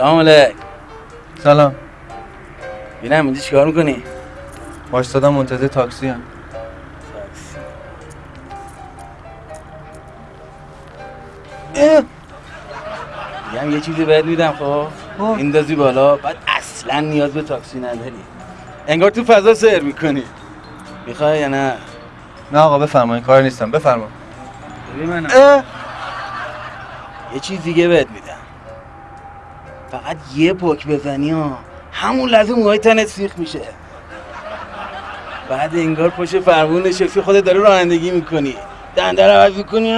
سلام علیک. سلام. بینم اینجا چیکار می‌کنی؟ وایستادم منتظر تاکسی هم میگم یه چیزی بهت میدم خب. اندازی بالا بعد اصلا نیاز به تاکسی نداری. انگار تو فضا سیر می‌کنی. می‌خوای یا نه؟ نه آقا بفرمایید کار نیستم. بفرما. ببین منم. یه چیز دیگه بهت میدم. فقط یه پک بزنی ها. همون لحظه موهای تنت سیخ میشه. بعد انگار پشت فرمون نشستی خودت داره رانندگی می‌کنی. دنده رو عوض می‌کنی.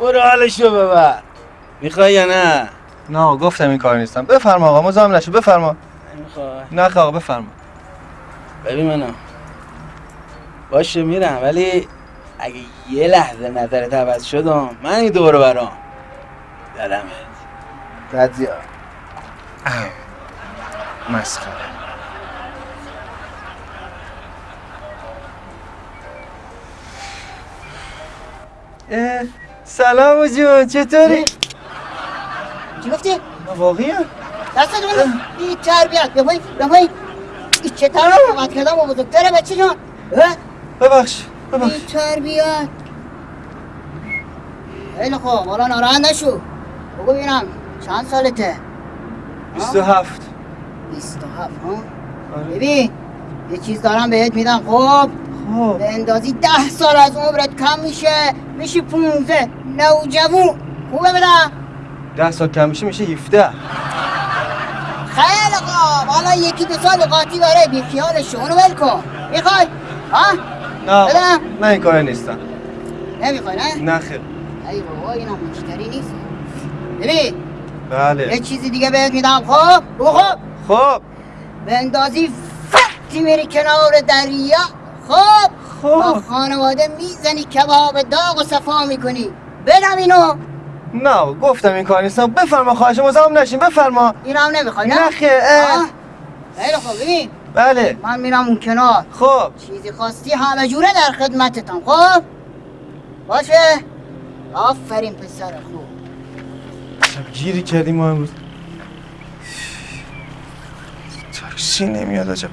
برو حالشو ببر. می‌خوای یا نه؟ نه گفتم این کار نیستم. بفرما آقا مزاحم نشو بفرما. نمی‌خوای. نه آقا بفرما. ببین منو. باشه میرم ولی اگه یه لحظه نظرت عوض شدم من این دور برام. دلمت تدزیار مسخره. سلام جون چطوری؟ چی گفتی؟ واقعی دست بده این تربیت بپایی بپایی این چه طرف اومد؟ کردم و بزرگتره بچه جان؟ ببخش ببخش. این تربیت خیلی خوب. حالا ناراحت نشو. بگو ببینم. چند سالته؟ 27 بیست و هفت ها؟ آره. ببین یه چیز دارم بهت میدم خب؟ خب. به اندازی ده سال از عمرت کم میشه میشی پونزه نوجوون. خوبه بدم ده سال کم میشه میشه 17 خیلی خوب. حالا یکی دو سال قاطی داره بی خیالش اونو ول کن. می‌خوای؟ ها؟ نه بدم؟ نه این کار نیستم. نمی‌خوای نه؟ نه خیر ای بابا اینا مشتری نیست. ببین یه بله چیزی دیگه بهت میدم. خب؟ خب. خب. به اندازی فتی میری کنار دریا. خب؟ با خب خانواده می‌زنی کباب داغ و صفا می‌کنی. بدم اینو. نه گفتم این کار نیستم بفرما خواهش مزاحم نشین. بفرما. اینو هم نمی‌خوای نه؟ خیلی خوب. ببین. بله. من میرم اون کنار. خب. چیزی خواستی همه جوره در خدمتتم خب؟ باشه. آفرین پسر خوب. شب گیری کردیم ما امروز. تاکسی نمیاد عجبا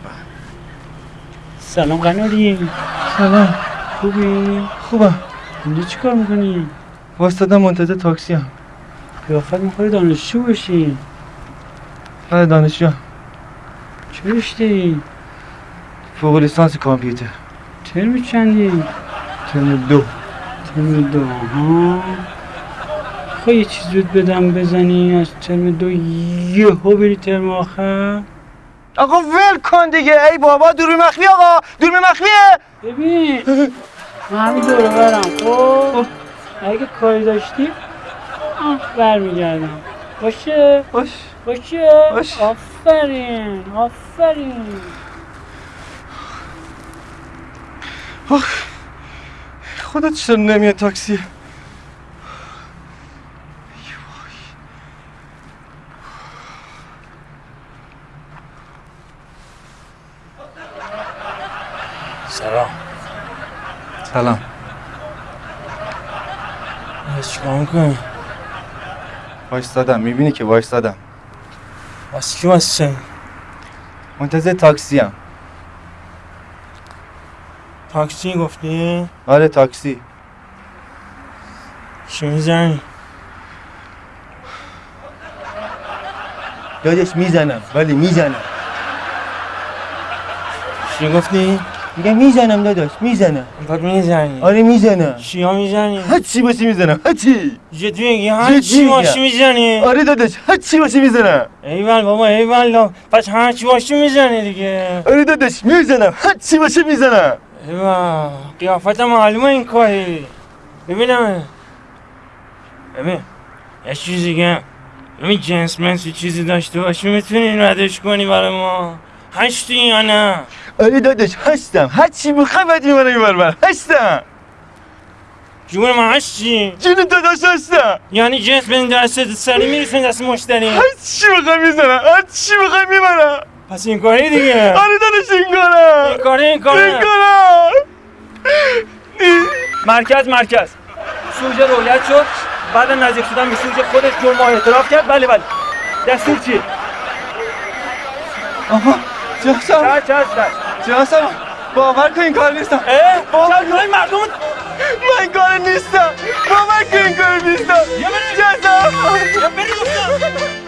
سلام قناری. سلام. خوبی؟ خوبم. اینجا چی کار می‌کنی؟ واسطادم منتظر تاکسی هم قیافت می‌خوای دانشجو باشی بله دانشجو چه رشته فوق لیسانس کامپیوتر. ترم چندی؟ ترم دو. ترم دو. ها خواهی یه چیز رود بدم بزنی از ترم دو یهو بری ترم آخر. آقا ول کن دیگه. ای بابا دوربین مخفی آقا. دوربین مخفیه. ببین من همین دوره برم. خب اگه کاری داشتی برمیگردم. باشه؟ باش. باشه؟ باش. آفرین آفرین. خدا چرا نمیاد تاکسی؟ سلام سلام چیکار می‌کنی؟ وایستادم می‌بینی که وایستادم واسه کی واسه منتظر تاکسی هم تاکسی گفتی؟ آره تاکسی چی می‌زنی؟ دادش می‌زنم ولی می‌زنم چی گفتی؟ میگم می‌زنم داداش می‌زنم می‌خواد می‌زنی؟ آره می‌زنم چیا می‌زنی؟ هر چی باشه می‌زنم هر چی جدی میگی؟ هر چی. باشی می‌زنی؟ آره داداش هر چی باشه می‌زنم ایول بابا ایول پس هر چی باشی می‌زنی دیگه؟ آره داداش می‌زنم هر چی باشه می‌زنم ایول قیافت معلومه این کاری. ببینم. ببین یه چیز دیگه ببین جنس منس یه چیزی داشته باشی می‌تونی ردش کنی برای ما. هشتی یا نه؟ آره داداش هستم هر چی بخوای باید می‌برم بر هستم جون من هشتی جون داداش هستم یعنی جنس به دست سری می‌رسه دست مشتری هر چی بخوای می‌زنم هر چی بخوای می‌برم پس این کاری دیگه آره داداش این کارم این کاری این این کاره کارم مرکز مرکز سوژه رویت شد بعد نزدیک شدن به سوژه خودش جرم اعتراف کرد بله بله دستور چی؟ آها جاسم چه چه جناسم باور کن این کار نیستم. اه؟ باور کن. مردم؟ من کار نیستم. باور کن این کار نیستم. جناسم